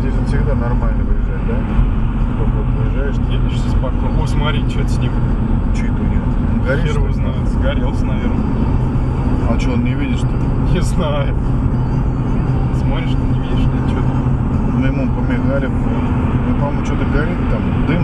здесь он всегда нормально выезжает, да? Сколько вот выезжаешь, Едешь спокойно. О, смотри, что-то с ним. Че это у него? Он горит, Хер его знает. Сгорелся, наверное. А что, он не видит, что ли? Не знаю. Смотришь, не видишь, нет, что Мы ему помигали, ну, ну по-моему, что-то горит там, дым